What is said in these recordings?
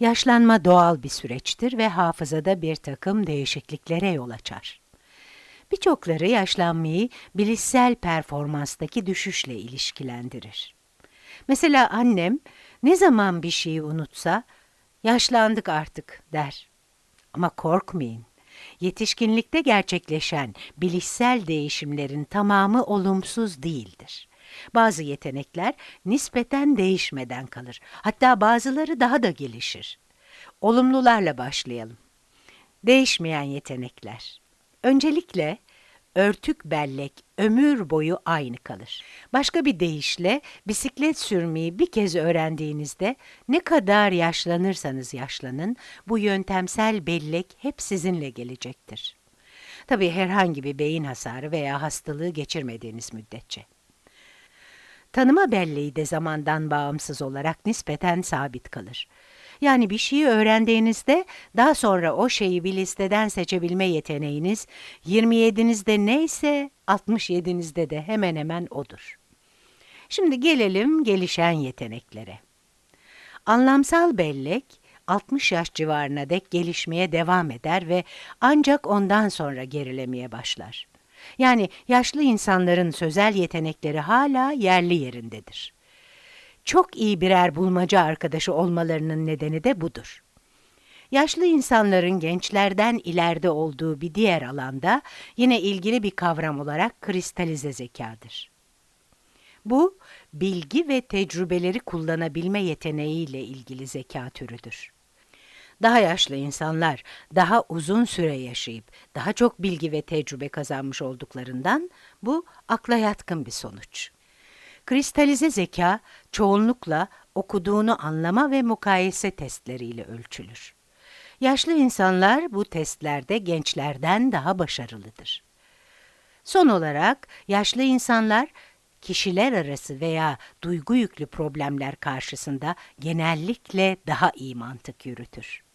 Yaşlanma doğal bir süreçtir ve hafızada bir takım değişikliklere yol açar. Birçokları yaşlanmayı bilişsel performanstaki düşüşle ilişkilendirir. Mesela annem ne zaman bir şeyi unutsa, yaşlandık artık der. Ama korkmayın. Yetişkinlikte gerçekleşen bilişsel değişimlerin tamamı olumsuz değildir. Bazı yetenekler nispeten değişmeden kalır. Hatta bazıları daha da gelişir. Olumlularla başlayalım. Değişmeyen yetenekler. Öncelikle örtük bellek ömür boyu aynı kalır. Başka bir deyişle bisiklet sürmeyi bir kez öğrendiğinizde ne kadar yaşlanırsanız yaşlanın bu yöntemsel bellek hep sizinle gelecektir. Tabii herhangi bir beyin hasarı veya hastalığı geçirmediğiniz müddetçe. Tanıma belleği de zamandan bağımsız olarak nispeten sabit kalır. Yani bir şeyi öğrendiğinizde daha sonra o şeyi bir listeden seçebilme yeteneğiniz 27'nizde neyse 67'nizde de hemen hemen odur. Şimdi gelelim gelişen yeteneklere. Anlamsal bellek 60 yaş civarına dek gelişmeye devam eder ve ancak ondan sonra gerilemeye başlar. Yani yaşlı insanların sözel yetenekleri hala yerli yerindedir. Çok iyi birer bulmaca arkadaşı olmalarının nedeni de budur. Yaşlı insanların gençlerden ileride olduğu bir diğer alanda yine ilgili bir kavram olarak kristalize zekadır. Bu, bilgi ve tecrübeleri kullanabilme yeteneğiyle ilgili zeka türüdür. Daha yaşlı insanlar daha uzun süre yaşayıp daha çok bilgi ve tecrübe kazanmış olduklarından bu akla yatkın bir sonuç. Kristalize zeka çoğunlukla okuduğunu anlama ve mukayese testleriyle ölçülür. Yaşlı insanlar bu testlerde gençlerden daha başarılıdır. Son olarak yaşlı insanlar kişiler arası veya duygu yüklü problemler karşısında genellikle daha iyi mantık yürütür.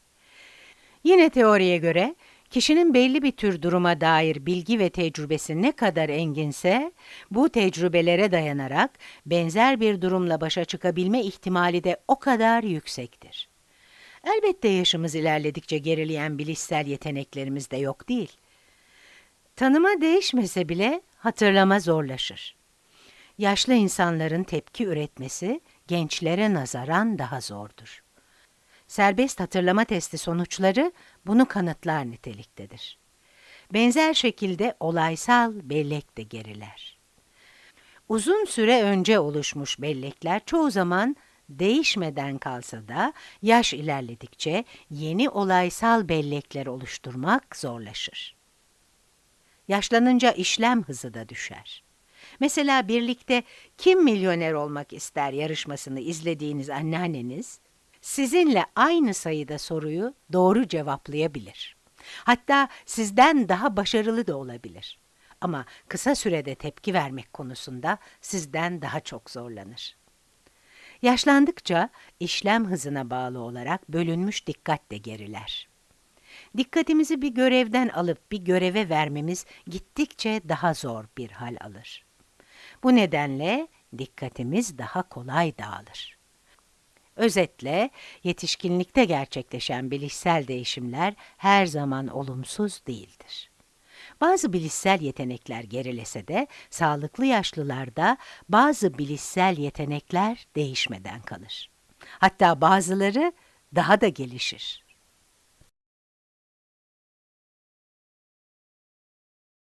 Yine teoriye göre kişinin belli bir tür duruma dair bilgi ve tecrübesi ne kadar enginse, bu tecrübelere dayanarak benzer bir durumla başa çıkabilme ihtimali de o kadar yüksektir. Elbette yaşımız ilerledikçe gerileyen bilişsel yeteneklerimiz de yok değil. Tanıma değişmese bile hatırlama zorlaşır. Yaşlı insanların tepki üretmesi gençlere nazaran daha zordur. Serbest hatırlama testi sonuçları bunu kanıtlar niteliktedir. Benzer şekilde olaysal bellek de geriler. Uzun süre önce oluşmuş bellekler çoğu zaman değişmeden kalsa da yaş ilerledikçe yeni olaysal bellekler oluşturmak zorlaşır. Yaşlanınca işlem hızı da düşer. Mesela birlikte kim milyoner olmak ister yarışmasını izlediğiniz anneanneniz, sizinle aynı sayıda soruyu doğru cevaplayabilir. Hatta sizden daha başarılı da olabilir. Ama kısa sürede tepki vermek konusunda sizden daha çok zorlanır. Yaşlandıkça işlem hızına bağlı olarak bölünmüş dikkat de geriler. Dikkatimizi bir görevden alıp bir göreve vermemiz gittikçe daha zor bir hal alır. Bu nedenle dikkatimiz daha kolay dağılır. Özetle, yetişkinlikte gerçekleşen bilişsel değişimler her zaman olumsuz değildir. Bazı bilişsel yetenekler gerilese de, sağlıklı yaşlılarda bazı bilişsel yetenekler değişmeden kalır. Hatta bazıları daha da gelişir.